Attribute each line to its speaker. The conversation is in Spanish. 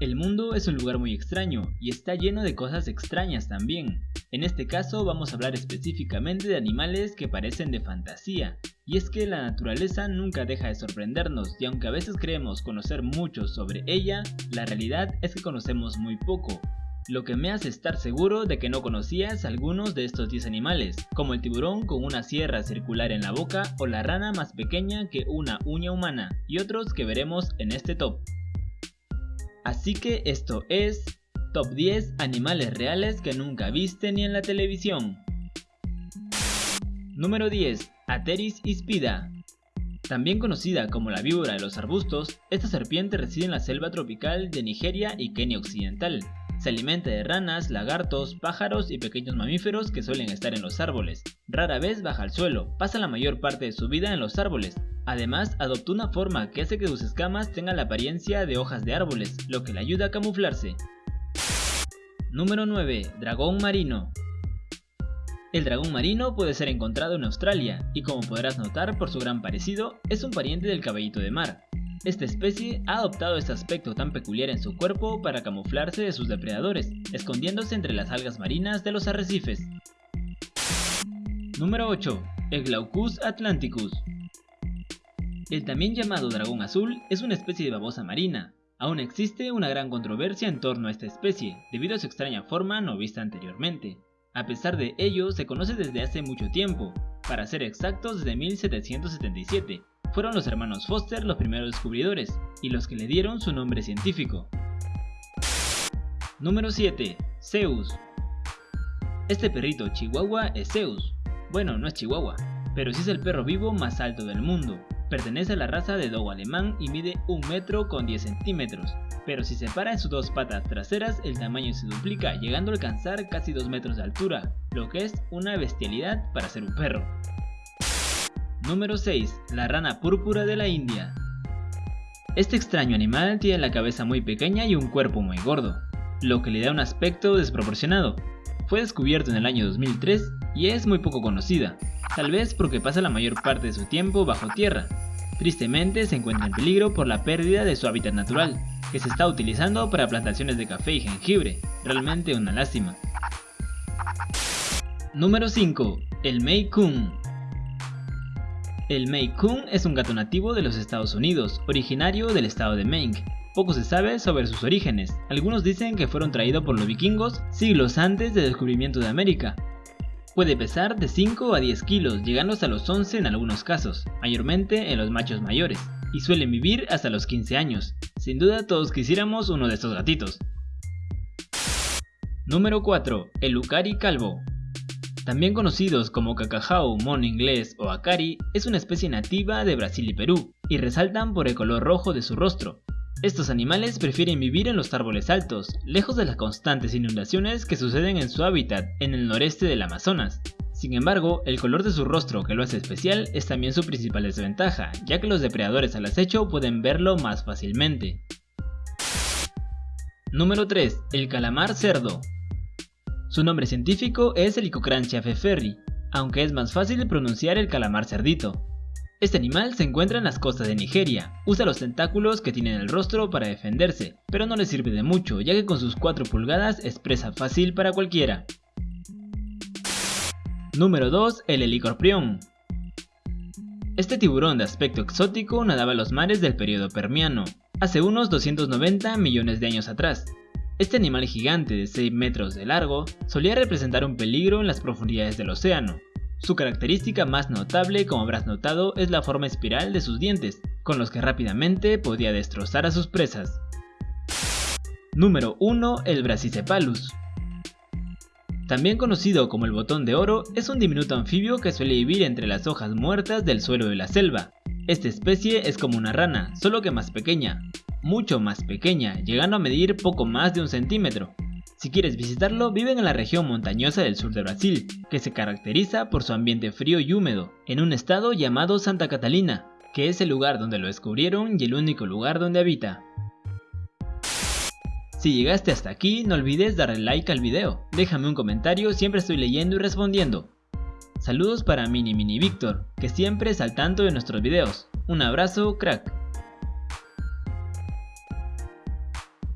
Speaker 1: El mundo es un lugar muy extraño y está lleno de cosas extrañas también. En este caso vamos a hablar específicamente de animales que parecen de fantasía, y es que la naturaleza nunca deja de sorprendernos y aunque a veces creemos conocer mucho sobre ella, la realidad es que conocemos muy poco, lo que me hace estar seguro de que no conocías algunos de estos 10 animales, como el tiburón con una sierra circular en la boca o la rana más pequeña que una uña humana, y otros que veremos en este top. Así que esto es Top 10 Animales Reales que nunca viste ni en la televisión. Número 10. Ateris ispida. También conocida como la víbora de los arbustos, esta serpiente reside en la selva tropical de Nigeria y Kenia Occidental. Se alimenta de ranas, lagartos, pájaros y pequeños mamíferos que suelen estar en los árboles. Rara vez baja al suelo, pasa la mayor parte de su vida en los árboles, Además, adoptó una forma que hace que sus escamas tengan la apariencia de hojas de árboles, lo que le ayuda a camuflarse. Número 9. Dragón marino. El dragón marino puede ser encontrado en Australia y como podrás notar por su gran parecido, es un pariente del caballito de mar. Esta especie ha adoptado este aspecto tan peculiar en su cuerpo para camuflarse de sus depredadores, escondiéndose entre las algas marinas de los arrecifes. Número 8. El Glaucus atlanticus. El también llamado dragón azul es una especie de babosa marina. Aún existe una gran controversia en torno a esta especie, debido a su extraña forma no vista anteriormente. A pesar de ello, se conoce desde hace mucho tiempo, para ser exactos desde 1777. Fueron los hermanos Foster los primeros descubridores, y los que le dieron su nombre científico. Número 7. Zeus. Este perrito chihuahua es Zeus. Bueno, no es chihuahua, pero sí es el perro vivo más alto del mundo, Pertenece a la raza de dogo alemán y mide 1 metro con 10 centímetros, pero si se para en sus dos patas traseras el tamaño se duplica llegando a alcanzar casi 2 metros de altura, lo que es una bestialidad para ser un perro. Número 6. La rana púrpura de la India. Este extraño animal tiene la cabeza muy pequeña y un cuerpo muy gordo, lo que le da un aspecto desproporcionado. Fue descubierto en el año 2003 y es muy poco conocida, tal vez porque pasa la mayor parte de su tiempo bajo tierra. Tristemente se encuentra en peligro por la pérdida de su hábitat natural, que se está utilizando para plantaciones de café y jengibre, realmente una lástima. Número 5. El Mei Kung. El Mei Kung es un gato nativo de los Estados Unidos, originario del estado de Maine. Poco se sabe sobre sus orígenes, algunos dicen que fueron traídos por los vikingos siglos antes del descubrimiento de América, Puede pesar de 5 a 10 kilos, llegando hasta los 11 en algunos casos, mayormente en los machos mayores, y suelen vivir hasta los 15 años. Sin duda todos quisiéramos uno de estos gatitos. Número 4. El Ucari calvo. También conocidos como cacajao, mono inglés o acari, es una especie nativa de Brasil y Perú, y resaltan por el color rojo de su rostro, estos animales prefieren vivir en los árboles altos, lejos de las constantes inundaciones que suceden en su hábitat en el noreste del Amazonas. Sin embargo, el color de su rostro que lo hace especial es también su principal desventaja, ya que los depredadores al acecho pueden verlo más fácilmente. Número 3. El calamar cerdo. Su nombre científico es el Icocranchia feferri, aunque es más fácil pronunciar el calamar cerdito. Este animal se encuentra en las costas de Nigeria, usa los tentáculos que tiene en el rostro para defenderse, pero no le sirve de mucho ya que con sus 4 pulgadas es presa fácil para cualquiera. Número 2. El helicorprión. Este tiburón de aspecto exótico nadaba en los mares del periodo permiano, hace unos 290 millones de años atrás. Este animal gigante de 6 metros de largo solía representar un peligro en las profundidades del océano, su característica más notable, como habrás notado, es la forma espiral de sus dientes, con los que rápidamente podía destrozar a sus presas. Número 1. El Brachycephalus. También conocido como el botón de oro, es un diminuto anfibio que suele vivir entre las hojas muertas del suelo de la selva. Esta especie es como una rana, solo que más pequeña, mucho más pequeña, llegando a medir poco más de un centímetro. Si quieres visitarlo, viven en la región montañosa del sur de Brasil, que se caracteriza por su ambiente frío y húmedo, en un estado llamado Santa Catalina, que es el lugar donde lo descubrieron y el único lugar donde habita. Si llegaste hasta aquí, no olvides darle like al video, déjame un comentario, siempre estoy leyendo y respondiendo. Saludos para Mini Mini Víctor, que siempre es al tanto de nuestros videos. Un abrazo, crack.